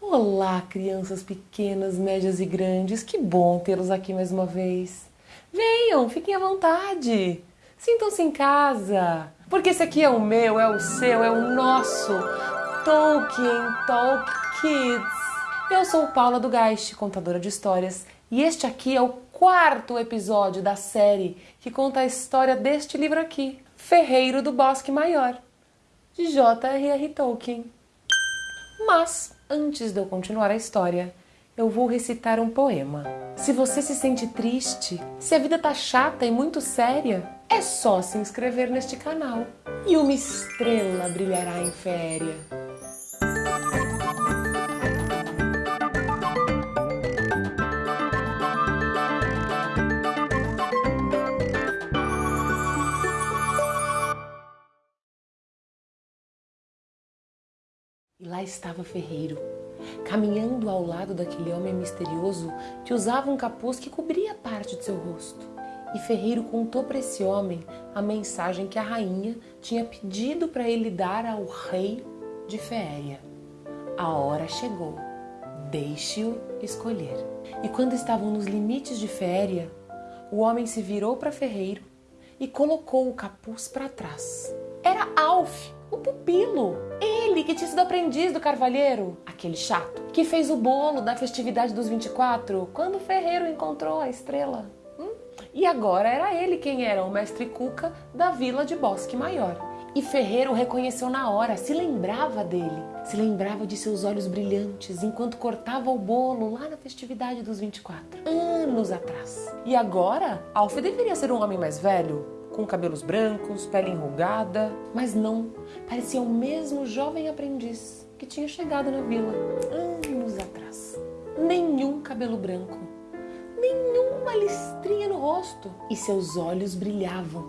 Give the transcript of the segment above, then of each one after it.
Olá, crianças pequenas, médias e grandes, que bom tê-los aqui mais uma vez. Venham, fiquem à vontade, sintam-se em casa, porque esse aqui é o meu, é o seu, é o nosso Tolkien Talk Kids. Eu sou Paula do Geist, contadora de histórias, e este aqui é o quarto episódio da série que conta a história deste livro aqui, Ferreiro do Bosque Maior, de J.R.R. Tolkien. Mas, antes de eu continuar a história, eu vou recitar um poema. Se você se sente triste, se a vida tá chata e muito séria, é só se inscrever neste canal e uma estrela brilhará em féria. Lá estava Ferreiro, caminhando ao lado daquele homem misterioso que usava um capuz que cobria parte de seu rosto. E Ferreiro contou para esse homem a mensagem que a rainha tinha pedido para ele dar ao rei de Féria. A hora chegou, deixe-o escolher. E quando estavam nos limites de Féria, o homem se virou para Ferreiro e colocou o capuz para trás. Era Alf, o pupilo. Ele que tinha sido aprendiz do carvalheiro, aquele chato, que fez o bolo da festividade dos 24 quando o ferreiro encontrou a estrela. Hum? E agora era ele quem era o mestre Cuca da vila de Bosque Maior. E Ferreiro reconheceu na hora, se lembrava dele, se lembrava de seus olhos brilhantes enquanto cortava o bolo lá na festividade dos 24, anos atrás. E agora, Alf deveria ser um homem mais velho, com cabelos brancos, pele enrugada, mas não, parecia o mesmo jovem aprendiz que tinha chegado na vila anos atrás. Nenhum cabelo branco, nenhuma listrinha no rosto, e seus olhos brilhavam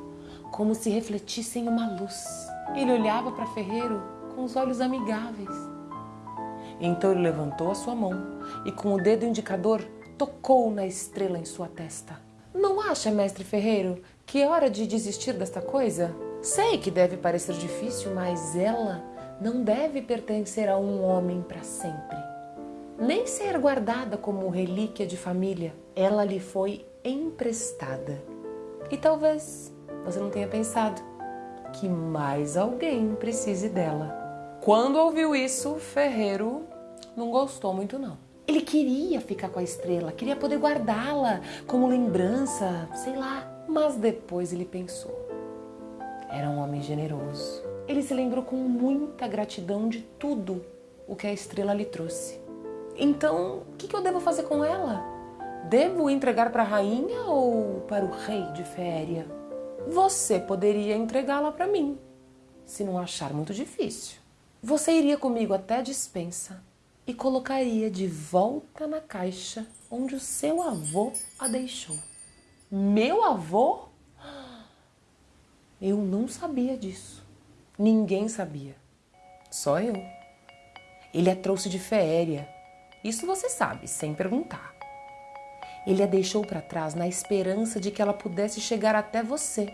como se refletissem uma luz. Ele olhava para Ferreiro com os olhos amigáveis. Então ele levantou a sua mão e, com o dedo indicador, tocou na estrela em sua testa. Não acha, mestre Ferreiro, que é hora de desistir desta coisa? Sei que deve parecer difícil, mas ela não deve pertencer a um homem para sempre. Nem ser guardada como relíquia de família. Ela lhe foi emprestada. E talvez você não tenha pensado que mais alguém precise dela. Quando ouviu isso, Ferreiro não gostou muito não. Ele queria ficar com a estrela, queria poder guardá-la como lembrança, sei lá, mas depois ele pensou. Era um homem generoso. Ele se lembrou com muita gratidão de tudo o que a estrela lhe trouxe. Então, o que eu devo fazer com ela? Devo entregar para a rainha ou para o rei de Féria? Você poderia entregá-la para mim, se não achar muito difícil. Você iria comigo até a dispensa e colocaria de volta na caixa onde o seu avô a deixou. Meu avô? Eu não sabia disso. Ninguém sabia. Só eu. Ele a trouxe de féria. Isso você sabe, sem perguntar. Ele a deixou para trás na esperança de que ela pudesse chegar até você,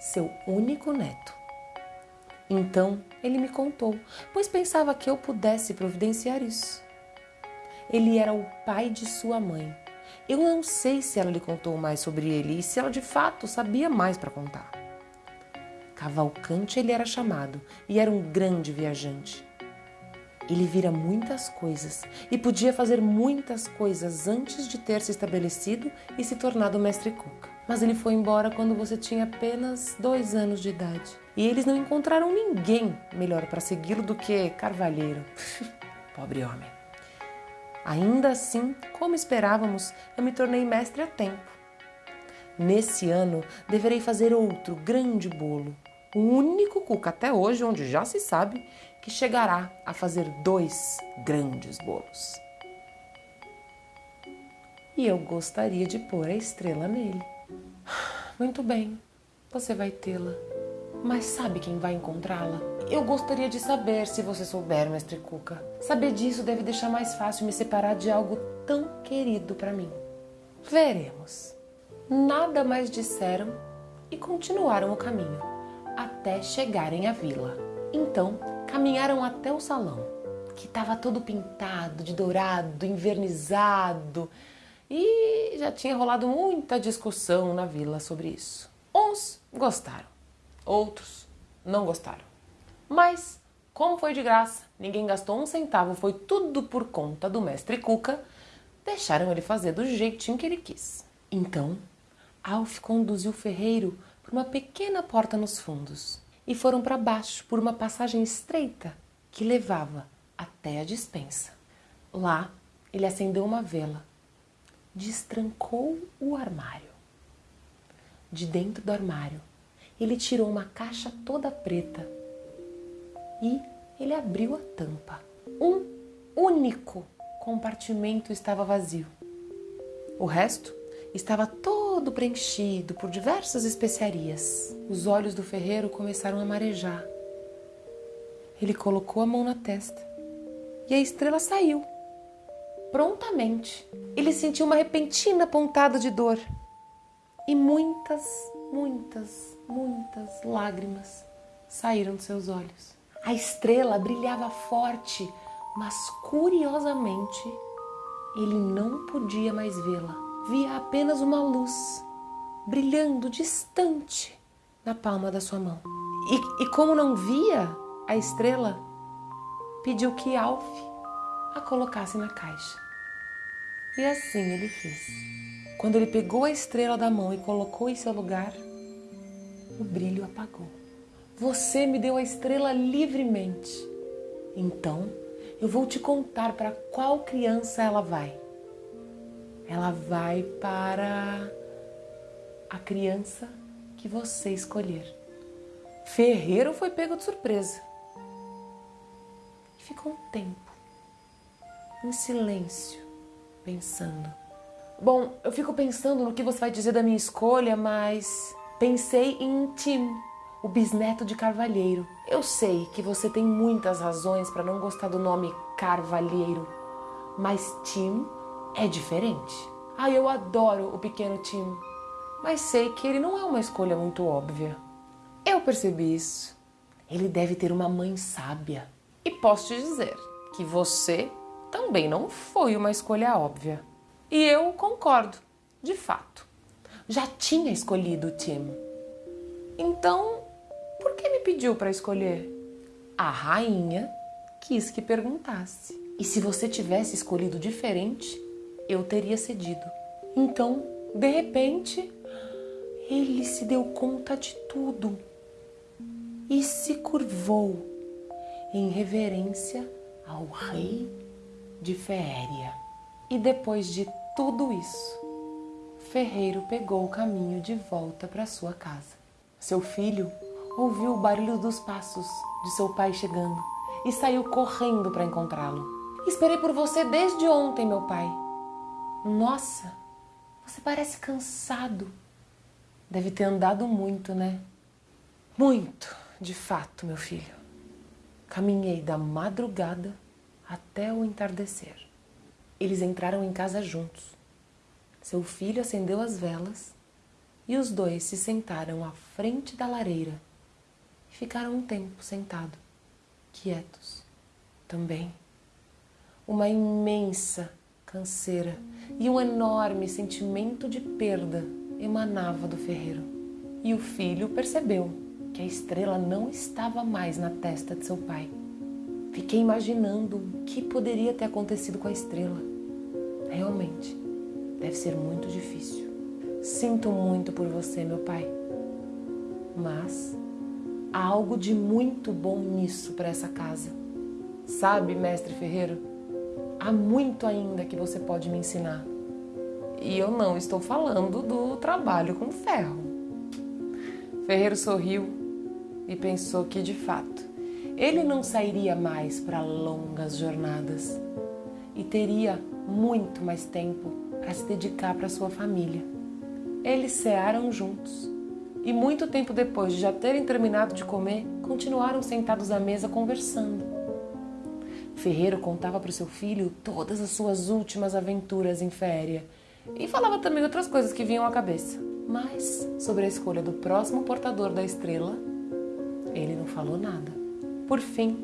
seu único neto. Então ele me contou, pois pensava que eu pudesse providenciar isso. Ele era o pai de sua mãe eu não sei se ela lhe contou mais sobre ele e se ela de fato sabia mais para contar. Cavalcante ele era chamado e era um grande viajante. Ele vira muitas coisas e podia fazer muitas coisas antes de ter se estabelecido e se tornado mestre Cuca. Mas ele foi embora quando você tinha apenas dois anos de idade. E eles não encontraram ninguém melhor para segui-lo do que Carvalheiro. Pobre homem. Ainda assim, como esperávamos, eu me tornei mestre a tempo. Nesse ano, deverei fazer outro grande bolo, o único cuca até hoje onde já se sabe que chegará a fazer dois grandes bolos. E eu gostaria de pôr a estrela nele. Muito bem, você vai tê-la. Mas sabe quem vai encontrá-la? Eu gostaria de saber se você souber, mestre Cuca. Saber disso deve deixar mais fácil me separar de algo tão querido para mim. Veremos. Nada mais disseram e continuaram o caminho, até chegarem à vila. Então, caminharam até o salão. que estava todo pintado de dourado, invernizado, e já tinha rolado muita discussão na vila sobre isso. Uns gostaram, outros não gostaram. Mas, como foi de graça, ninguém gastou um centavo, foi tudo por conta do mestre Cuca, deixaram ele fazer do jeitinho que ele quis. Então, Alf conduziu o ferreiro por uma pequena porta nos fundos e foram para baixo por uma passagem estreita que levava até a dispensa. Lá, ele acendeu uma vela, destrancou o armário. De dentro do armário, ele tirou uma caixa toda preta e ele abriu a tampa. Um único compartimento estava vazio. O resto estava todo preenchido por diversas especiarias. Os olhos do ferreiro começaram a marejar. Ele colocou a mão na testa e a estrela saiu. Prontamente, ele sentiu uma repentina pontada de dor e muitas, muitas, muitas lágrimas saíram de seus olhos. A estrela brilhava forte mas curiosamente ele não podia mais vê-la. Via apenas uma luz brilhando distante na palma da sua mão. E, e como não via a estrela, pediu que Alf a colocasse na caixa. E assim ele fez. Quando ele pegou a estrela da mão e colocou em seu lugar, o brilho apagou. Você me deu a estrela livremente. Então, eu vou te contar para qual criança ela vai. Ela vai para a criança que você escolher. Ferreiro foi pego de surpresa. E ficou um tempo em silêncio, pensando. Bom, eu fico pensando no que você vai dizer da minha escolha, mas pensei em Tim o bisneto de Carvalheiro. Eu sei que você tem muitas razões para não gostar do nome Carvalheiro, mas Tim é diferente. Ah, eu adoro o pequeno Tim, mas sei que ele não é uma escolha muito óbvia. Eu percebi isso. Ele deve ter uma mãe sábia. E posso te dizer que você também não foi uma escolha óbvia. E eu concordo, de fato. Já tinha escolhido o Tim. Então pediu para escolher? A rainha quis que perguntasse. E se você tivesse escolhido diferente, eu teria cedido. Então, de repente, ele se deu conta de tudo e se curvou em reverência ao rei de Féria. E depois de tudo isso, Ferreiro pegou o caminho de volta para sua casa. Seu filho ouviu o barulho dos passos de seu pai chegando e saiu correndo para encontrá-lo. Esperei por você desde ontem, meu pai. Nossa, você parece cansado. Deve ter andado muito, né? Muito, de fato, meu filho. Caminhei da madrugada até o entardecer. Eles entraram em casa juntos. Seu filho acendeu as velas e os dois se sentaram à frente da lareira ficaram um tempo sentados, quietos. Também uma imensa canseira e um enorme sentimento de perda emanava do ferreiro. E o filho percebeu que a estrela não estava mais na testa de seu pai. Fiquei imaginando o que poderia ter acontecido com a estrela. Realmente, deve ser muito difícil. Sinto muito por você, meu pai. Mas há algo de muito bom nisso para essa casa. Sabe, mestre Ferreiro, há muito ainda que você pode me ensinar. E eu não estou falando do trabalho com ferro. Ferreiro sorriu e pensou que, de fato, ele não sairia mais para longas jornadas e teria muito mais tempo para se dedicar para sua família. Eles cearam juntos e muito tempo depois de já terem terminado de comer, continuaram sentados à mesa conversando. Ferreiro contava para o seu filho todas as suas últimas aventuras em féria e falava também outras coisas que vinham à cabeça. Mas sobre a escolha do próximo portador da estrela, ele não falou nada. Por fim,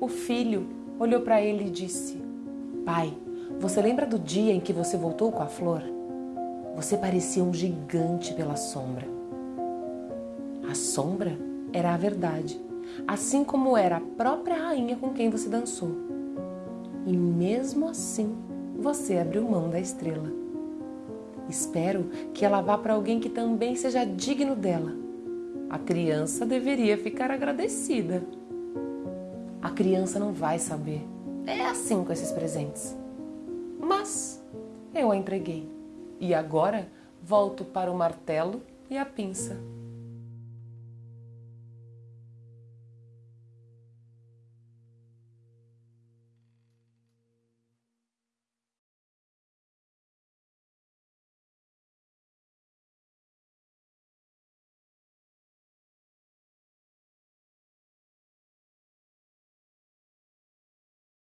o filho olhou para ele e disse: Pai, você lembra do dia em que você voltou com a flor? Você parecia um gigante pela sombra. A sombra era a verdade, assim como era a própria rainha com quem você dançou. E mesmo assim, você abriu mão da estrela. Espero que ela vá para alguém que também seja digno dela. A criança deveria ficar agradecida. A criança não vai saber. É assim com esses presentes. Mas eu a entreguei. E agora volto para o martelo e a pinça.